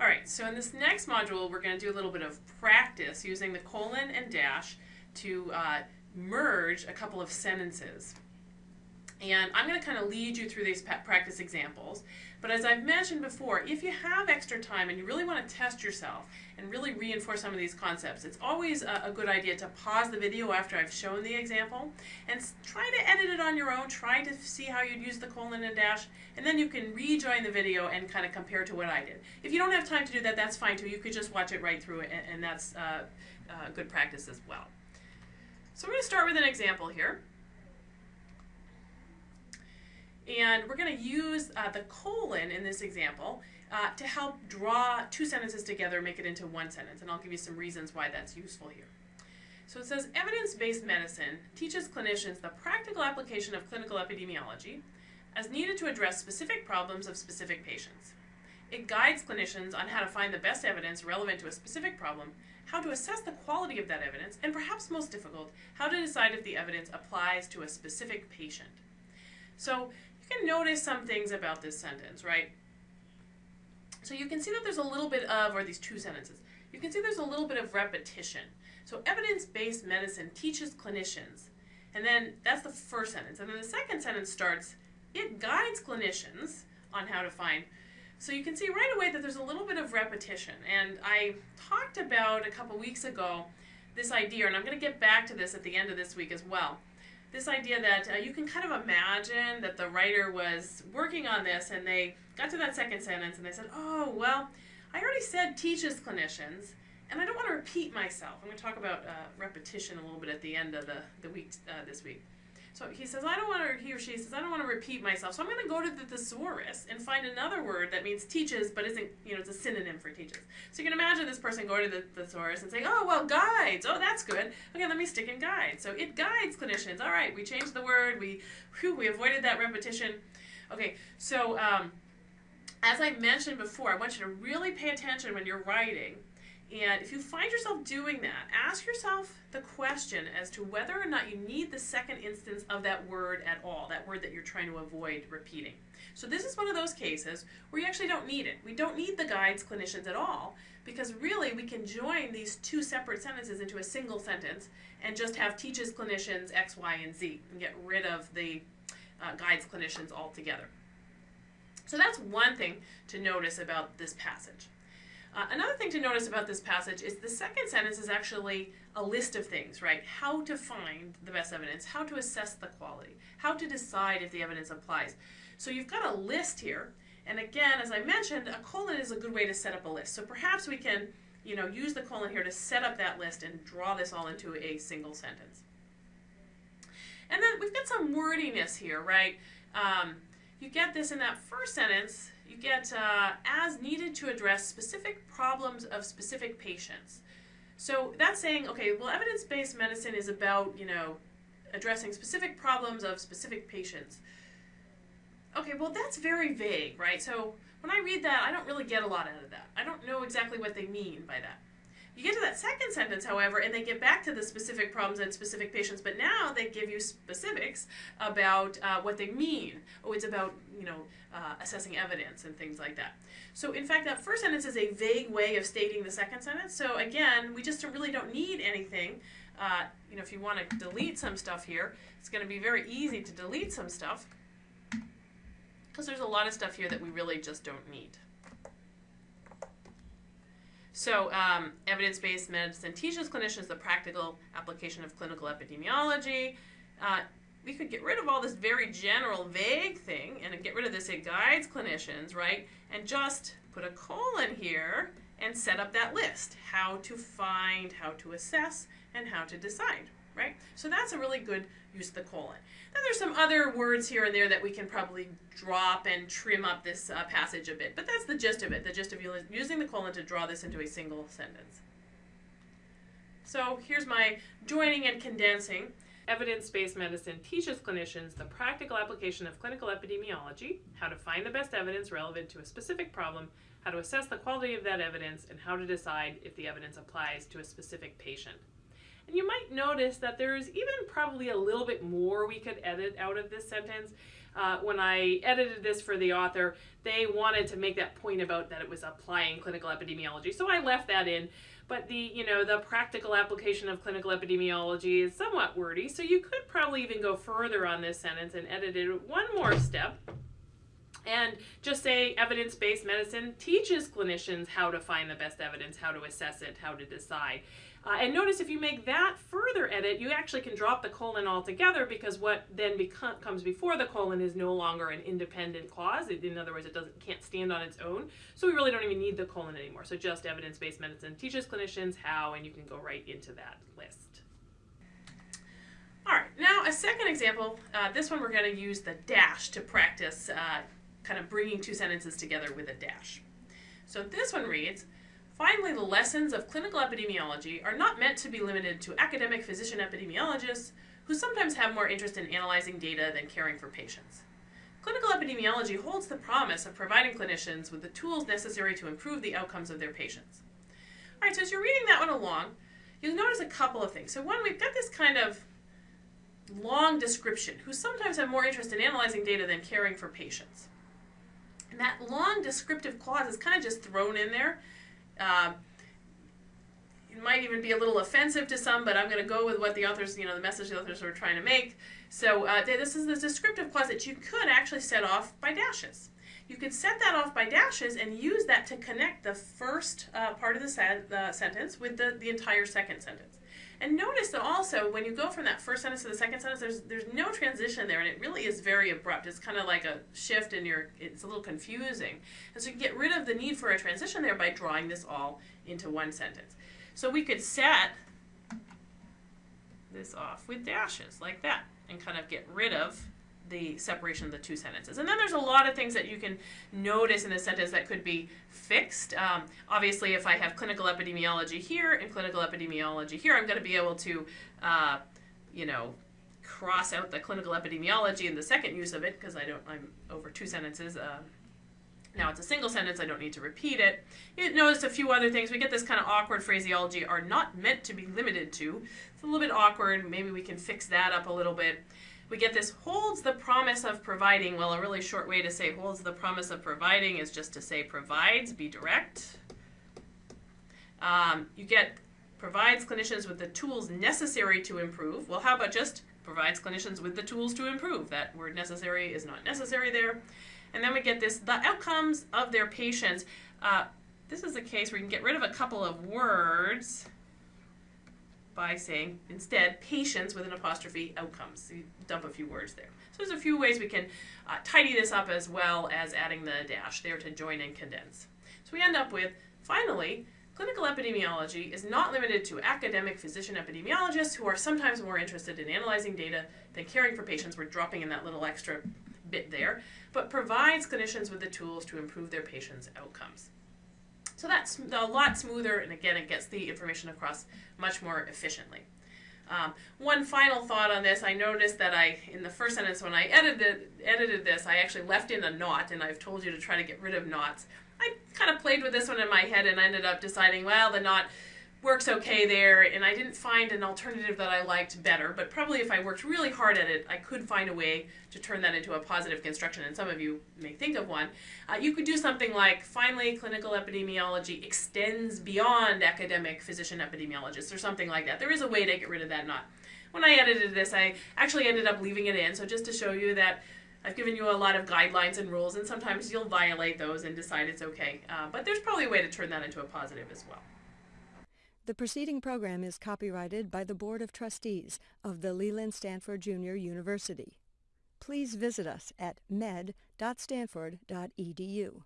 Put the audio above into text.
All right, so in this next module, we're going to do a little bit of practice using the colon and dash to uh, merge a couple of sentences. And I'm going to kind of lead you through these practice examples. But as I've mentioned before, if you have extra time and you really want to test yourself and really reinforce some of these concepts, it's always a, good idea to pause the video after I've shown the example and try to edit it on your own. Try to see how you'd use the colon and dash, and then you can rejoin the video and kind of compare to what I did. If you don't have time to do that, that's fine too. You could just watch it right through it, and, and that's uh, uh, good practice as well. So we're going to start with an example here. And we're going to use uh, the colon in this example uh, to help draw two sentences together, make it into one sentence. And I'll give you some reasons why that's useful here. So it says, evidence-based medicine teaches clinicians the practical application of clinical epidemiology as needed to address specific problems of specific patients. It guides clinicians on how to find the best evidence relevant to a specific problem, how to assess the quality of that evidence, and perhaps most difficult, how to decide if the evidence applies to a specific patient. So can notice some things about this sentence, right? So you can see that there's a little bit of, or these two sentences, you can see there's a little bit of repetition. So evidence-based medicine teaches clinicians, and then that's the first sentence. And then the second sentence starts, it guides clinicians on how to find. So you can see right away that there's a little bit of repetition. And I talked about a couple weeks ago this idea, and I'm going to get back to this at the end of this week as well this idea that uh, you can kind of imagine that the writer was working on this and they got to that second sentence and they said, oh, well, I already said teaches clinicians, and I don't want to repeat myself. I'm going to talk about uh, repetition a little bit at the end of the, the week uh, this week. So he says, I don't want to, he or she says, I don't want to repeat myself. So I'm going to go to the thesaurus and find another word that means teaches, but isn't, you know, it's a synonym for teaches. So you can imagine this person going to the thesaurus and saying, oh, well, guides. Oh, that's good. Okay, let me stick in guides. So it guides clinicians. All right, we changed the word. We, whew, we avoided that repetition. Okay, so um, as I mentioned before, I want you to really pay attention when you're writing and if you find yourself doing that, ask yourself the question as to whether or not you need the second instance of that word at all, that word that you're trying to avoid repeating. So this is one of those cases where you actually don't need it. We don't need the guides clinicians at all because really we can join these two separate sentences into a single sentence and just have teaches clinicians X, Y, and Z and get rid of the uh, guides clinicians altogether. So that's one thing to notice about this passage. Uh, another thing to notice about this passage is the second sentence is actually a list of things, right? How to find the best evidence, how to assess the quality, how to decide if the evidence applies. So you've got a list here, and again, as I mentioned, a colon is a good way to set up a list. So perhaps we can, you know, use the colon here to set up that list and draw this all into a single sentence. And then we've got some wordiness here, right? Um, you get this in that first sentence, you get uh, as needed to address specific problems of specific patients. So that's saying, okay, well, evidence-based medicine is about, you know, addressing specific problems of specific patients. Okay, well, that's very vague, right? So when I read that, I don't really get a lot out of that. I don't know exactly what they mean by that. You get to that second sentence, however, and they get back to the specific problems and specific patients, but now they give you specifics about uh, what they mean. Oh, it's about, you know, uh, assessing evidence and things like that. So in fact, that first sentence is a vague way of stating the second sentence. So again, we just really don't need anything. Uh, you know, if you want to delete some stuff here, it's going to be very easy to delete some stuff because there's a lot of stuff here that we really just don't need. So um, evidence-based medicine teaches clinicians the practical application of clinical epidemiology. Uh, we could get rid of all this very general, vague thing and get rid of this it guides clinicians, right? And just put a colon here and set up that list. How to find, how to assess, and how to decide, right? So that's a really good use of the colon. Then there's some other words here and there that we can probably drop and trim up this uh, passage a bit, but that's the gist of it, the gist of using the colon to draw this into a single sentence. So here's my joining and condensing. Evidence-based medicine teaches clinicians the practical application of clinical epidemiology, how to find the best evidence relevant to a specific problem, how to assess the quality of that evidence, and how to decide if the evidence applies to a specific patient. And you might notice that there's even probably a little bit more we could edit out of this sentence. uh, when I edited this for the author, they wanted to make that point about that it was applying clinical epidemiology. So I left that in. But the, you know, the practical application of clinical epidemiology is somewhat wordy. So you could probably even go further on this sentence and edit it one more step and just say evidence based medicine teaches clinicians how to find the best evidence, how to assess it, how to decide. Uh, and notice if you make that further edit, you actually can drop the colon altogether because what then comes before the colon is no longer an independent clause. It, in other words, it doesn't can't stand on its own. So we really don't even need the colon anymore. So just evidence-based medicine teaches clinicians how, and you can go right into that list. All right, now a second example. Uh, this one we're going to use the dash to practice uh, kind of bringing two sentences together with a dash. So this one reads, Finally, the lessons of clinical epidemiology are not meant to be limited to academic physician epidemiologists who sometimes have more interest in analyzing data than caring for patients. Clinical epidemiology holds the promise of providing clinicians with the tools necessary to improve the outcomes of their patients. All right, so as you're reading that one along, you'll notice a couple of things. So one, we've got this kind of long description, who sometimes have more interest in analyzing data than caring for patients. And that long descriptive clause is kind of just thrown in there uh, it might even be a little offensive to some, but I'm going to go with what the authors, you know, the message the authors were trying to make. So uh, this is the descriptive clause that you could actually set off by dashes. You could set that off by dashes and use that to connect the first uh, part of the, sen the sentence with the, the entire second sentence. And notice that also when you go from that first sentence to the second sentence, there's there's no transition there, and it really is very abrupt. It's kind of like a shift, and you're it's a little confusing. And so you get rid of the need for a transition there by drawing this all into one sentence. So we could set this off with dashes like that, and kind of get rid of the separation of the two sentences. And then there's a lot of things that you can notice in the sentence that could be fixed. Um, obviously, if I have clinical epidemiology here and clinical epidemiology here, I'm going to be able to, uh, you know, cross out the clinical epidemiology in the second use of it because I don't, I'm over two sentences. Uh, now it's a single sentence, I don't need to repeat it. You notice a few other things. We get this kind of awkward phraseology, are not meant to be limited to. It's a little bit awkward. Maybe we can fix that up a little bit we get this holds the promise of providing. Well, a really short way to say holds the promise of providing is just to say provides, be direct. Um, you get provides clinicians with the tools necessary to improve. Well, how about just provides clinicians with the tools to improve? That word necessary is not necessary there. And then we get this, the outcomes of their patients. Uh, this is a case where you can get rid of a couple of words by saying instead patients with an apostrophe outcomes. So you dump a few words there. So there's a few ways we can uh, tidy this up as well as adding the dash there to join and condense. So we end up with, finally, clinical epidemiology is not limited to academic physician epidemiologists who are sometimes more interested in analyzing data than caring for patients. We're dropping in that little extra bit there, but provides clinicians with the tools to improve their patients' outcomes. So that's a lot smoother, and again, it gets the information across much more efficiently. Um, one final thought on this, I noticed that I, in the first sentence when I edited, edited this, I actually left in a not, and I've told you to try to get rid of nots. I kind of played with this one in my head and ended up deciding, well, the not works okay there, and I didn't find an alternative that I liked better, but probably if I worked really hard at it, I could find a way to turn that into a positive construction, and some of you may think of one. Uh, you could do something like, finally, clinical epidemiology extends beyond academic physician epidemiologists, or something like that. There is a way to get rid of that not. When I edited this, I actually ended up leaving it in, so just to show you that I've given you a lot of guidelines and rules, and sometimes you'll violate those and decide it's okay. Uh, but there's probably a way to turn that into a positive as well. The preceding program is copyrighted by the Board of Trustees of the Leland Stanford Junior University. Please visit us at med.stanford.edu.